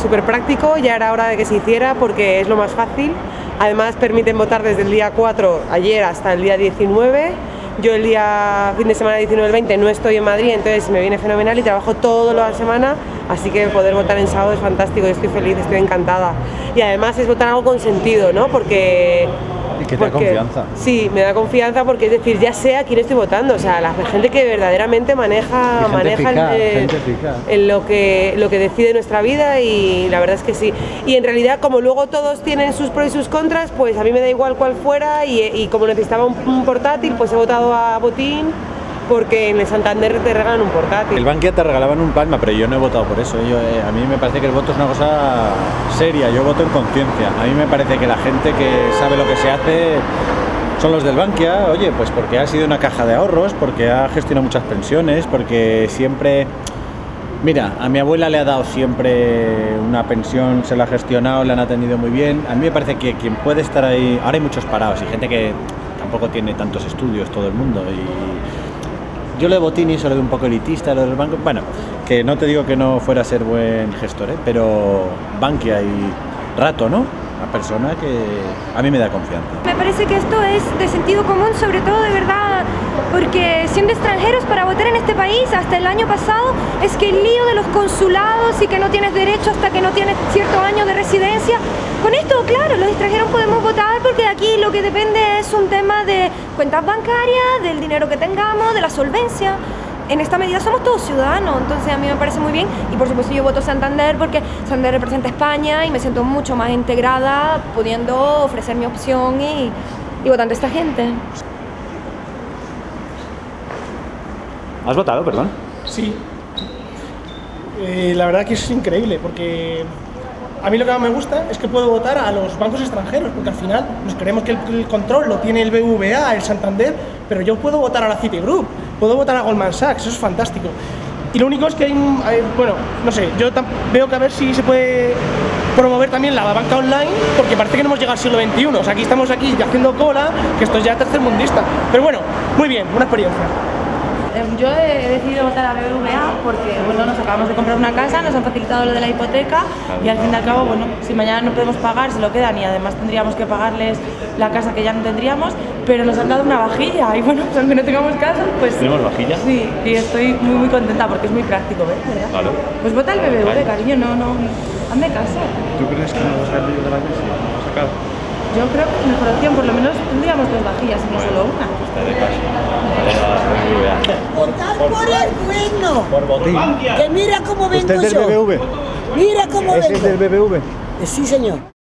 súper práctico, ya era hora de que se hiciera porque es lo más fácil. Además permiten votar desde el día 4, ayer, hasta el día 19. Yo el día fin de semana 19 el 20 no estoy en Madrid, entonces me viene fenomenal y trabajo toda la semana, así que poder votar en sábado es fantástico, yo estoy feliz, estoy encantada. Y además es votar algo con sentido, ¿no? Porque que te da confianza. Sí, me da confianza porque es decir, ya sé a quién estoy votando, o sea, la gente que verdaderamente maneja, maneja en lo, que, lo que decide nuestra vida y la verdad es que sí. Y en realidad como luego todos tienen sus pros y sus contras, pues a mí me da igual cuál fuera y, como necesitaba un portátil, pues he votado a Botín porque en el Santander te regalan un portátil. El Bankia te regalaban un Palma, pero yo no he votado por eso. Yo, eh, a mí me parece que el voto es una cosa seria, yo voto en conciencia. A mí me parece que la gente que sabe lo que se hace son los del Bankia, oye, pues porque ha sido una caja de ahorros, porque ha gestionado muchas pensiones, porque siempre... Mira, a mi abuela le ha dado siempre una pensión, se la ha gestionado, le han atendido muy bien. A mí me parece que quien puede estar ahí... Ahora hay muchos parados y gente que tampoco tiene tantos estudios, todo el mundo, y yo lo de Botini, lo de un poco elitista, lo del banco, bueno, que no te digo que no fuera a ser buen gestor, ¿eh? pero Bankia y Rato, ¿no? Una persona que a mí me da confianza. Me parece que esto es de sentido común, sobre todo de verdad, porque siendo extranjeros para votar en este país hasta el año pasado es que el lío de los consulados y que no tienes derecho hasta que no tienes cierto año de residencia, con esto, claro, los extranjeros podemos votar lo que depende es un tema de cuentas bancarias, del dinero que tengamos, de la solvencia. En esta medida somos todos ciudadanos, entonces a mí me parece muy bien y por supuesto yo voto Santander porque Santander representa España y me siento mucho más integrada pudiendo ofrecer mi opción y, y votando a esta gente. ¿Has votado, perdón? Sí. Eh, la verdad que es increíble porque a mí lo que más me gusta es que puedo votar a los bancos extranjeros, porque al final nos creemos que el, control lo tiene el BVA, el Santander, pero yo puedo votar a la Citigroup, puedo votar a Goldman Sachs, eso es fantástico. Y lo único es que hay, bueno, no sé, yo veo que a ver si se puede promover también la banca online, porque parece que no hemos llegado al siglo XXI, o sea, aquí estamos aquí haciendo cola, que esto es ya tercermundista. Pero bueno, muy bien, una experiencia. Em, yo he decidido votar a BBVA porque bueno, nos acabamos de comprar una casa, nos han facilitado lo de la hipoteca y al fin y al cabo, bueno, si mañana no podemos pagar, se lo quedan y además tendríamos que pagarles la casa que ya no tendríamos, pero nos han dado una vajilla y bueno, pues aunque no tengamos casa, pues... ¿Tenemos vajilla? Sí, y estoy muy muy contenta porque es muy práctico, ¿ves? Vale. Pues vota el BBV, cariño, no, no, hazme caso. ¿Tú crees que no va a salir de la crisis? sacado? Yo creo que mejor opción, por lo menos tendríamos dos vajillas y no solo una. Votar por el bueno. Por botín. Que mira cómo vengo ¿Usted es del BBV? Mira cómo ¿Ese vengo. es del BBV? Sí, señor.